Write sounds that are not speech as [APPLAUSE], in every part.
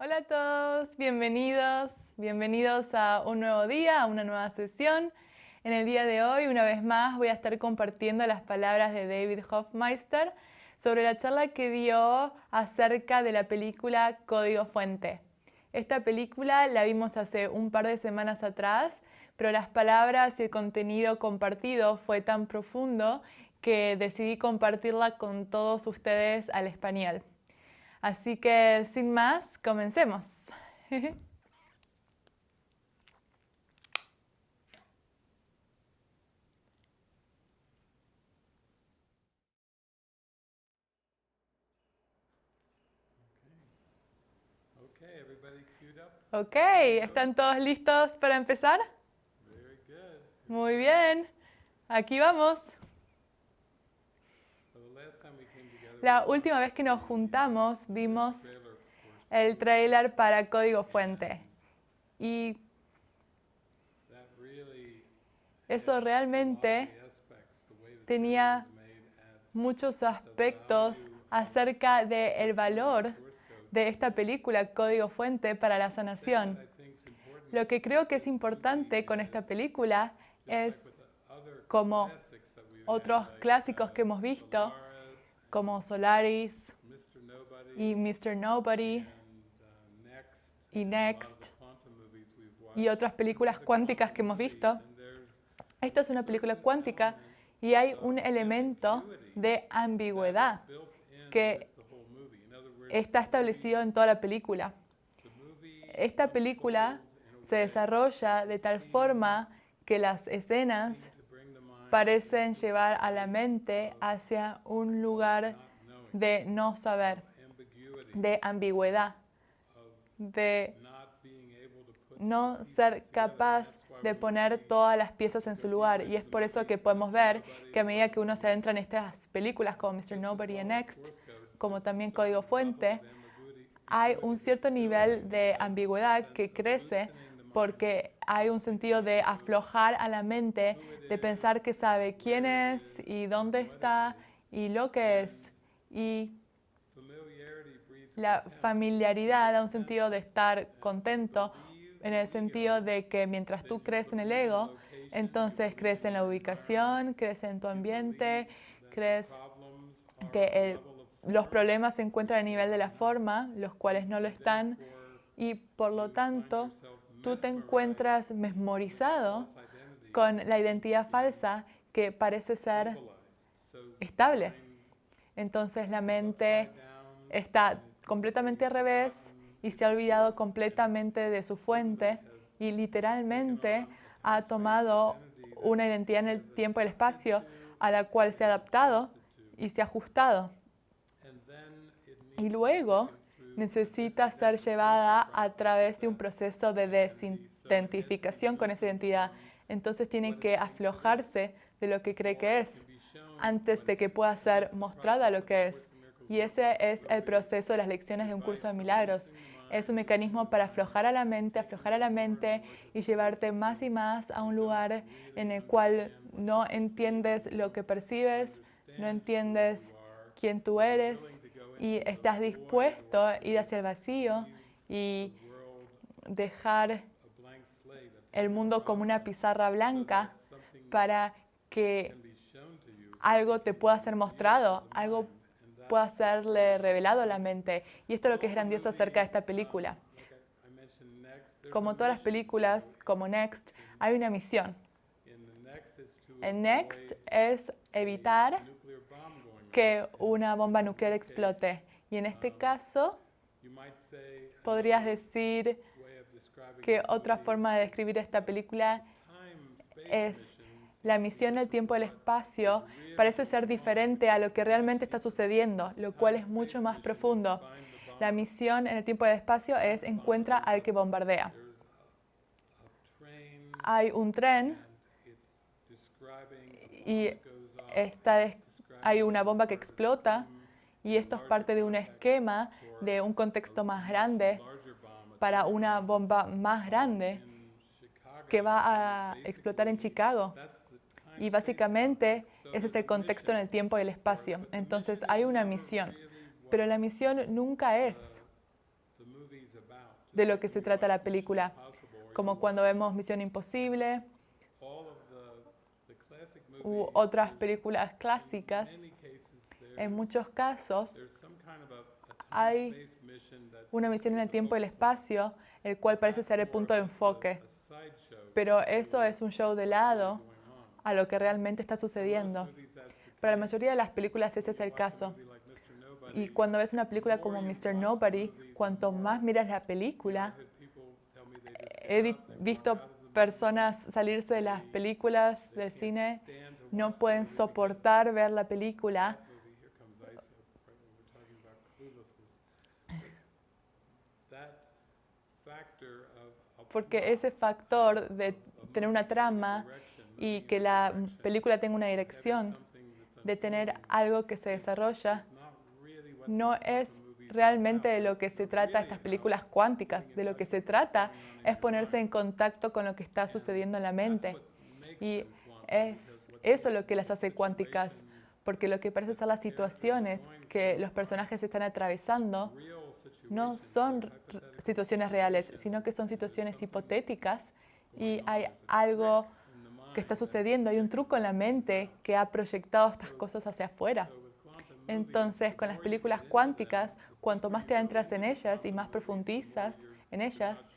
Hola a todos, bienvenidos, bienvenidos a un nuevo día, a una nueva sesión. En el día de hoy, una vez más, voy a estar compartiendo las palabras de David Hofmeister sobre la charla que dio acerca de la película Código Fuente. Esta película la vimos hace un par de semanas atrás, pero las palabras y el contenido compartido fue tan profundo que decidí compartirla con todos ustedes al español. Así que sin más, comencemos. Ok, ¿están todos listos para empezar? Muy bien, aquí vamos. La última vez que nos juntamos vimos el trailer para Código Fuente y eso realmente tenía muchos aspectos acerca del valor de esta película Código Fuente para la sanación. Lo que creo que es importante con esta película es, como otros clásicos que hemos visto, como Solaris y Mr. Nobody y Next y otras películas cuánticas que hemos visto. Esta es una película cuántica y hay un elemento de ambigüedad que está establecido en toda la película. Esta película se desarrolla de tal forma que las escenas parecen llevar a la mente hacia un lugar de no saber, de ambigüedad, de no ser capaz de poner todas las piezas en su lugar. Y es por eso que podemos ver que a medida que uno se adentra en estas películas como Mr. Nobody and Next, como también Código Fuente, hay un cierto nivel de ambigüedad que crece porque hay un sentido de aflojar a la mente, de pensar que sabe quién es y dónde está y lo que es. Y la familiaridad da un sentido de estar contento, en el sentido de que mientras tú crees en el ego, entonces crees en la ubicación, crees en tu ambiente, crees que los problemas se encuentran a nivel de la forma, los cuales no lo están, y por lo tanto tú te encuentras memorizado con la identidad falsa que parece ser estable. Entonces la mente está completamente al revés y se ha olvidado completamente de su fuente y literalmente ha tomado una identidad en el tiempo y el espacio a la cual se ha adaptado y se ha ajustado. Y luego necesita ser llevada a través de un proceso de desidentificación con esa identidad. Entonces tiene que aflojarse de lo que cree que es antes de que pueda ser mostrada lo que es. Y ese es el proceso de las lecciones de un curso de milagros. Es un mecanismo para aflojar a la mente, aflojar a la mente y llevarte más y más a un lugar en el cual no entiendes lo que percibes, no entiendes quién tú eres, y estás dispuesto a ir hacia el vacío y dejar el mundo como una pizarra blanca para que algo te pueda ser mostrado, algo pueda serle revelado a la mente. Y esto es lo que es grandioso acerca de esta película. Como todas las películas, como Next, hay una misión. En Next es evitar que una bomba nuclear explote. Y en este caso, podrías decir que otra forma de describir esta película es la misión del tiempo el espacio parece ser diferente a lo que realmente está sucediendo, lo cual es mucho más profundo. La misión en el tiempo y el espacio es encuentra al que bombardea. Hay un tren y está hay una bomba que explota y esto es parte de un esquema de un contexto más grande para una bomba más grande que va a explotar en Chicago. Y básicamente ese es el contexto en el tiempo y el espacio. Entonces hay una misión, pero la misión nunca es de lo que se trata la película, como cuando vemos Misión Imposible u otras películas clásicas. En muchos casos hay una misión en el tiempo y el espacio, el cual parece ser el punto de enfoque. Pero eso es un show de lado a lo que realmente está sucediendo. Para la mayoría de las películas ese es el caso. Y cuando ves una película como Mr. Nobody, cuanto más miras la película, he visto personas salirse de las películas del cine, no pueden soportar ver la película. Porque ese factor de tener una trama y que la película tenga una dirección, de tener algo que se desarrolla, no es realmente de lo que se trata estas películas cuánticas. De lo que se trata es ponerse en contacto con lo que está sucediendo en la mente. Y es eso lo que las hace cuánticas, porque lo que parece ser las situaciones que los personajes están atravesando no son situaciones reales, sino que son situaciones hipotéticas y hay algo que está sucediendo, hay un truco en la mente que ha proyectado estas cosas hacia afuera. Entonces, con las películas cuánticas, cuanto más te adentras en ellas y más profundizas en ellas,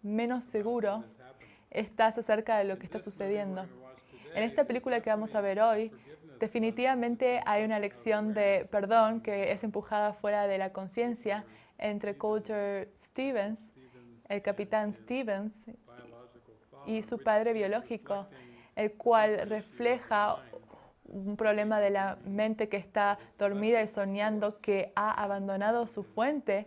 menos seguro estás acerca de lo que está sucediendo. En esta película que vamos a ver hoy, definitivamente hay una lección de perdón que es empujada fuera de la conciencia entre Coulter Stevens, el capitán Stevens, y su padre biológico, el cual refleja un problema de la mente que está dormida y soñando que ha abandonado su fuente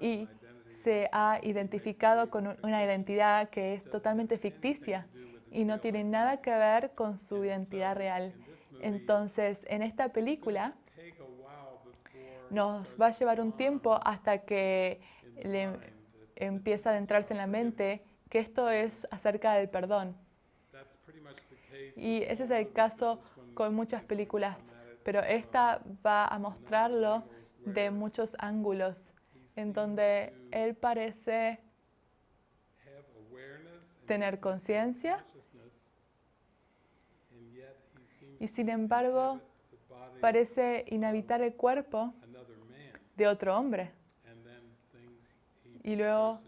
y se ha identificado con una identidad que es totalmente ficticia y no tiene nada que ver con su identidad real. Entonces, en esta película nos va a llevar un tiempo hasta que le empieza a adentrarse en la mente que esto es acerca del perdón. Y ese es el caso con muchas películas, pero esta va a mostrarlo de muchos ángulos, en donde él parece tener conciencia y sin embargo parece inhabitar el cuerpo de otro hombre. Y luego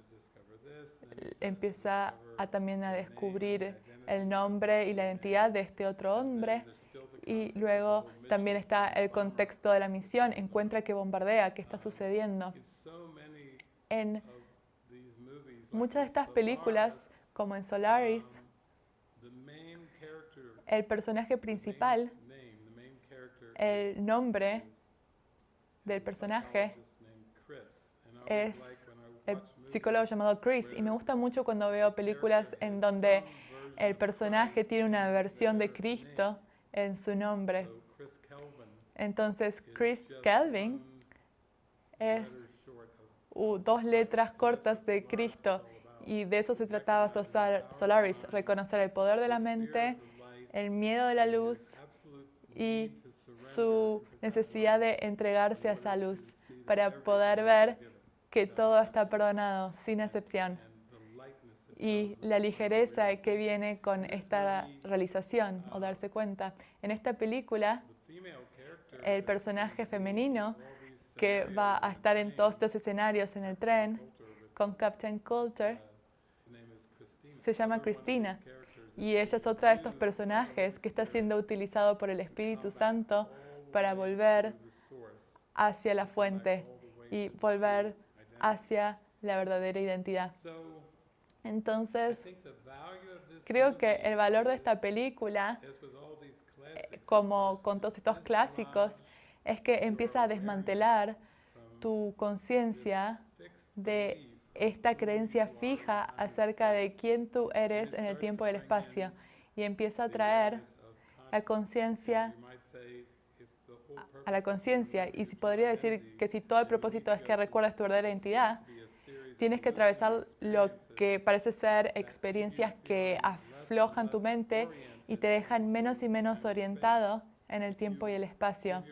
empieza a también a descubrir el nombre y la identidad de este otro hombre. Y luego también está el contexto de la misión, encuentra que bombardea, qué está sucediendo. En muchas de estas películas, como en Solaris, el personaje principal, el nombre del personaje es el psicólogo llamado Chris. Y me gusta mucho cuando veo películas en donde el personaje tiene una versión de Cristo en su nombre. Entonces, Chris Kelvin es dos letras cortas de Cristo y de eso se trataba Solaris, reconocer el poder de la mente, el miedo de la luz y su necesidad de entregarse a esa luz para poder ver que todo está perdonado, sin excepción. Y la ligereza que viene con esta realización o darse cuenta. En esta película, el personaje femenino que va a estar en todos estos escenarios en el tren con Captain Coulter se llama Cristina. Y ella es otra de estos personajes que está siendo utilizado por el Espíritu Santo para volver hacia la fuente y volver hacia la verdadera identidad. Entonces, creo que el valor de esta película, eh, como con todos estos clásicos, es que empieza a desmantelar tu conciencia de esta creencia fija acerca de quién tú eres en el tiempo y el espacio y empieza a traer la conciencia a la conciencia. Y si podría decir que si todo el propósito es que recuerdes tu verdadera identidad, tienes que atravesar lo que parece ser experiencias que aflojan tu mente y te dejan menos y menos orientado en el tiempo y el espacio.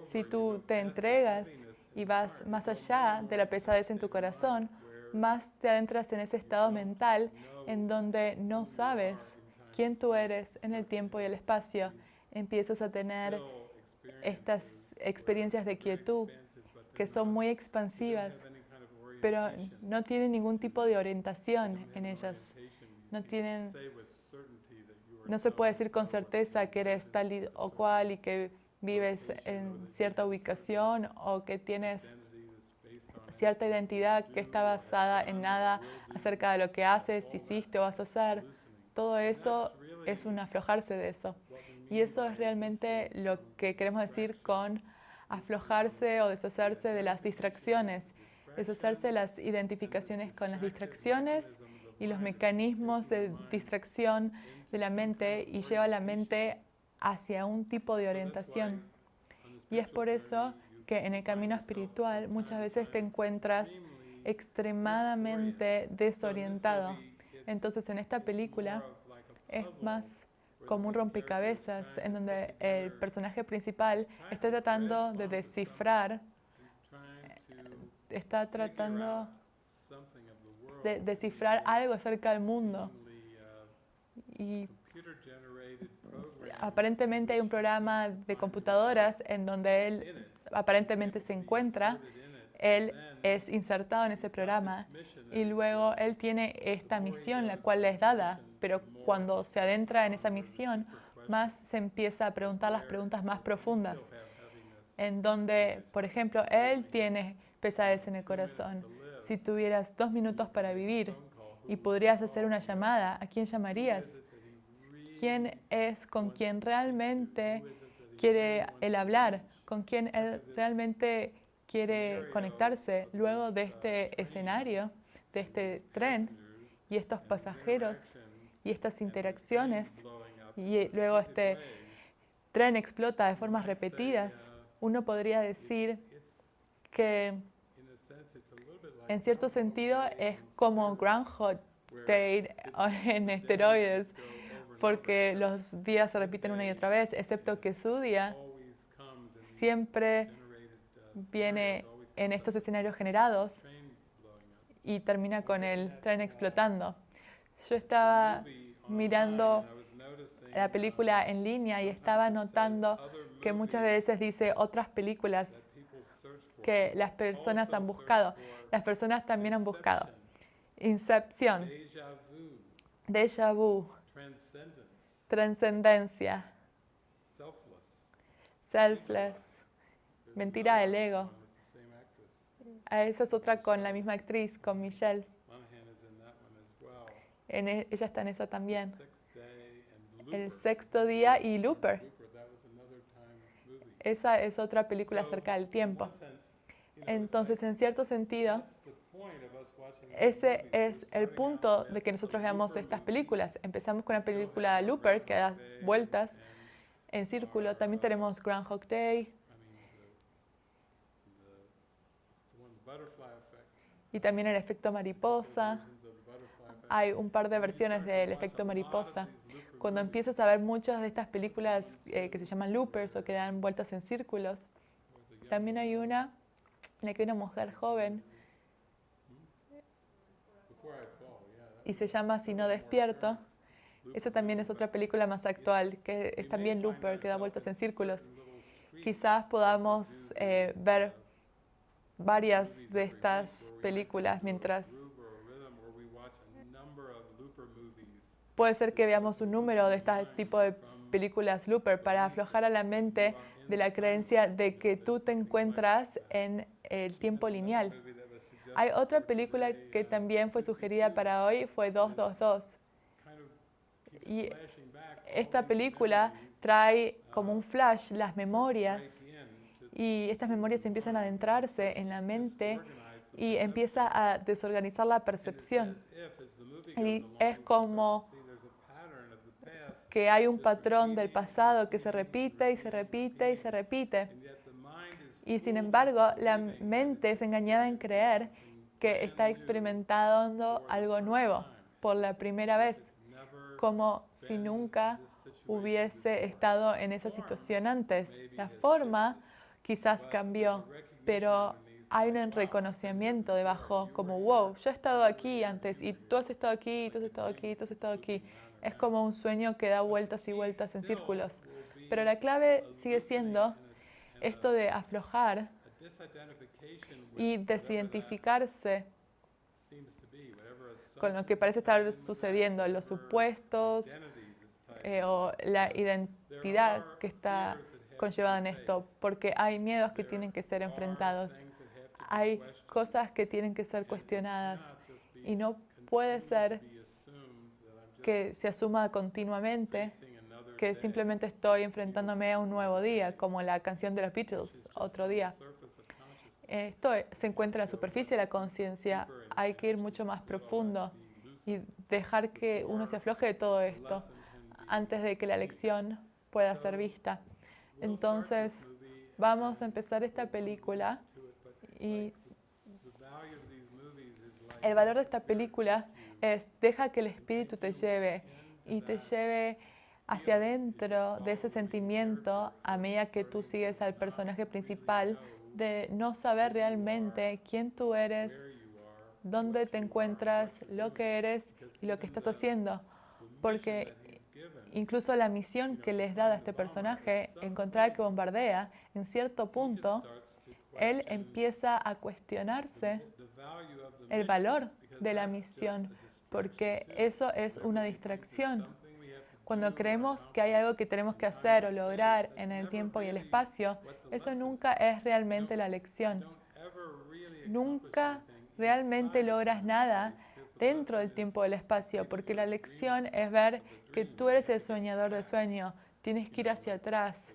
Si tú te entregas y vas más allá de la pesadez en tu corazón, más te adentras en ese estado mental en donde no sabes quién tú eres en el tiempo y el espacio. Empiezas a tener estas experiencias de quietud que son muy expansivas, pero no tienen ningún tipo de orientación en ellas. No tienen, no se puede decir con certeza que eres tal o cual y que vives en cierta ubicación o que tienes cierta identidad que está basada en nada acerca de lo que haces, hiciste o vas a hacer. Todo eso es un aflojarse de eso. Y eso es realmente lo que queremos decir con aflojarse o deshacerse de las distracciones, deshacerse de las identificaciones con las distracciones y los mecanismos de distracción de la mente y lleva la mente hacia un tipo de orientación. Y es por eso que en el camino espiritual muchas veces te encuentras extremadamente desorientado. Entonces en esta película es más como un rompecabezas en donde el personaje principal está tratando de descifrar, está tratando de descifrar algo acerca del mundo. Y aparentemente hay un programa de computadoras en donde él aparentemente se encuentra, él es insertado en ese programa y luego él tiene esta misión, la cual le es dada, pero cuando se adentra en esa misión, más se empieza a preguntar las preguntas más profundas, en donde, por ejemplo, él tiene pesadez en el corazón. Si tuvieras dos minutos para vivir y podrías hacer una llamada, ¿a quién llamarías? quién es con quien realmente quiere el hablar, con quien él realmente quiere conectarse luego de este escenario, de este tren y estos pasajeros y estas interacciones y luego este tren explota de formas repetidas, uno podría decir que en cierto sentido es como Groundhog Day en esteroides, porque los días se repiten una y otra vez, excepto que su día siempre viene en estos escenarios generados y termina con el tren explotando. Yo estaba mirando la película en línea y estaba notando que muchas veces dice otras películas que las personas han buscado. Las personas también han buscado. Incepción, déjà vu, Transcendencia. Selfless. Mentira del ego. Esa es otra con la misma actriz, con Michelle. E, ella está en esa también. El sexto día y Looper. Esa es otra película acerca del tiempo. Entonces, en cierto sentido, ese es el punto de que nosotros veamos estas películas. Empezamos con la película Looper, que da vueltas en círculo. También tenemos Groundhog Day. Y también el efecto mariposa. Hay un par de versiones del efecto mariposa. Cuando empiezas a ver muchas de estas películas eh, que se llaman loopers o que dan vueltas en círculos, también hay una en la que una mujer joven y se llama Si no despierto. Esa también es otra película más actual, que es también Looper, que da vueltas en círculos. Quizás podamos eh, ver varias de estas películas mientras... Puede ser que veamos un número de este tipo de películas Looper para aflojar a la mente de la creencia de que tú te encuentras en el tiempo lineal. Hay otra película que también fue sugerida para hoy, fue 222. Y esta película trae como un flash las memorias y estas memorias empiezan a adentrarse en la mente y empieza a desorganizar la percepción. Y es como que hay un patrón del pasado que se repite y se repite y se repite. Y sin embargo, la mente es engañada en creer que está experimentando algo nuevo por la primera vez, como si nunca hubiese estado en esa situación antes. La forma quizás cambió, pero hay un reconocimiento debajo, como, wow, yo he estado aquí antes y tú has estado aquí, tú has estado aquí, tú has estado aquí. Es como un sueño que da vueltas y vueltas en círculos. Pero la clave sigue siendo esto de aflojar y desidentificarse con lo que parece estar sucediendo, los supuestos eh, o la identidad que está conllevada en esto, porque hay miedos que tienen que ser enfrentados, hay cosas que tienen que ser cuestionadas y no puede ser que se asuma continuamente que simplemente estoy enfrentándome a un nuevo día, como la canción de los Beatles, otro día. Esto se encuentra en la superficie de la conciencia. Hay que ir mucho más profundo y dejar que uno se afloje de todo esto antes de que la lección pueda ser vista. Entonces, vamos a empezar esta película y el valor de esta película es deja que el espíritu te lleve y te lleve hacia adentro de ese sentimiento a medida que tú sigues al personaje principal de no saber realmente quién tú eres, dónde te encuentras, lo que eres y lo que estás haciendo. Porque incluso la misión que les da a este personaje, encontrar que bombardea, en cierto punto, él empieza a cuestionarse el valor de la misión, porque eso es una distracción. Cuando creemos que hay algo que tenemos que hacer o lograr en el tiempo y el espacio, eso nunca es realmente la lección. Nunca realmente logras nada dentro del tiempo y el espacio, porque la lección es ver que tú eres el soñador de sueño. Tienes que ir hacia atrás.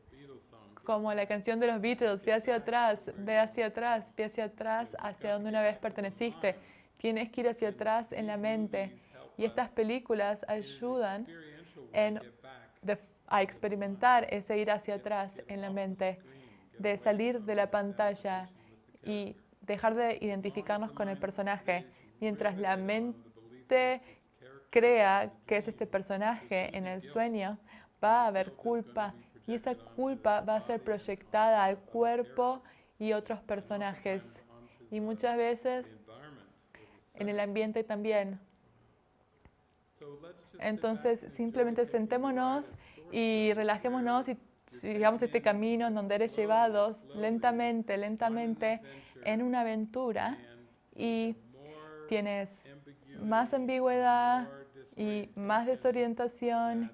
Como la canción de los Beatles, ve hacia atrás, ve hacia atrás, ve hacia atrás, hacia donde una vez perteneciste. Tienes que ir hacia atrás en la mente. Y estas películas ayudan en, a experimentar ese ir hacia atrás en la mente, de salir de la pantalla y dejar de identificarnos con el personaje. Mientras la mente crea que es este personaje en el sueño, va a haber culpa y esa culpa va a ser proyectada al cuerpo y otros personajes. Y muchas veces en el ambiente también. Entonces, simplemente sentémonos y relajémonos y sigamos este camino en donde eres llevados lentamente, lentamente en una aventura y tienes más ambigüedad y más desorientación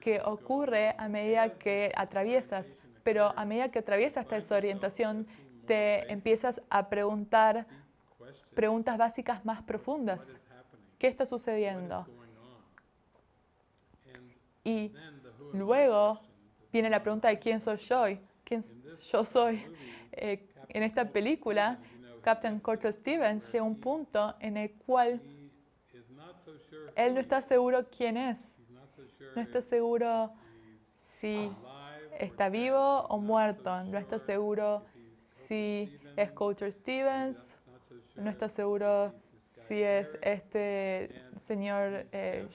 que ocurre a medida que atraviesas. Pero a medida que atraviesas esta desorientación, te empiezas a preguntar preguntas básicas más profundas. ¿Qué está sucediendo? Y luego viene la pregunta de quién soy yo. ¿Quién yo soy? Eh, en esta película, Captain Corto Stevens llega a un punto en el cual él no está seguro quién es. No está seguro si está vivo o muerto. No está seguro si es Coulter Stevens. No está seguro si es este señor eh,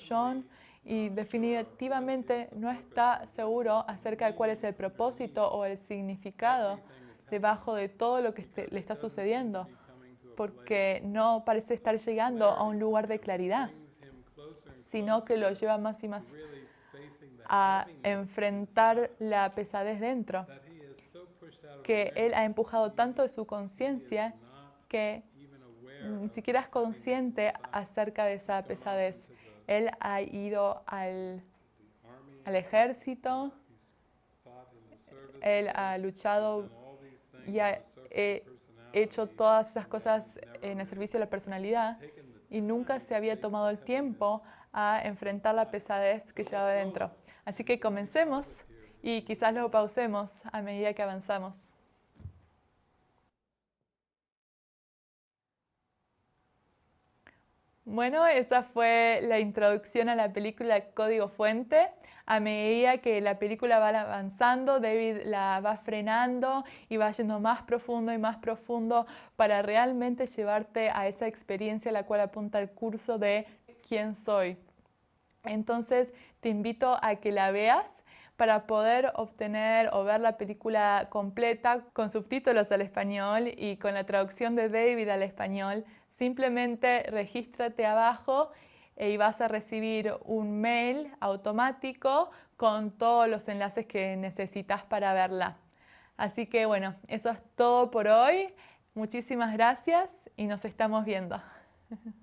y definitivamente no está seguro acerca de cuál es el propósito o el significado debajo de todo lo que este, le está sucediendo, porque no parece estar llegando a un lugar de claridad, sino que lo lleva más y más a enfrentar la pesadez dentro, que él ha empujado tanto de su conciencia que ni siquiera es consciente acerca de esa pesadez. Él ha ido al, al ejército, él ha luchado y ha hecho todas esas cosas en el servicio de la personalidad y nunca se había tomado el tiempo a enfrentar la pesadez que llevaba dentro. Así que comencemos y quizás lo pausemos a medida que avanzamos. Bueno, esa fue la introducción a la película Código Fuente. A medida que la película va avanzando, David la va frenando y va yendo más profundo y más profundo para realmente llevarte a esa experiencia a la cual apunta el curso de quién soy. Entonces, te invito a que la veas para poder obtener o ver la película completa con subtítulos al español y con la traducción de David al español, simplemente regístrate abajo y vas a recibir un mail automático con todos los enlaces que necesitas para verla. Así que bueno, eso es todo por hoy. Muchísimas gracias y nos estamos viendo. [LAUGHS]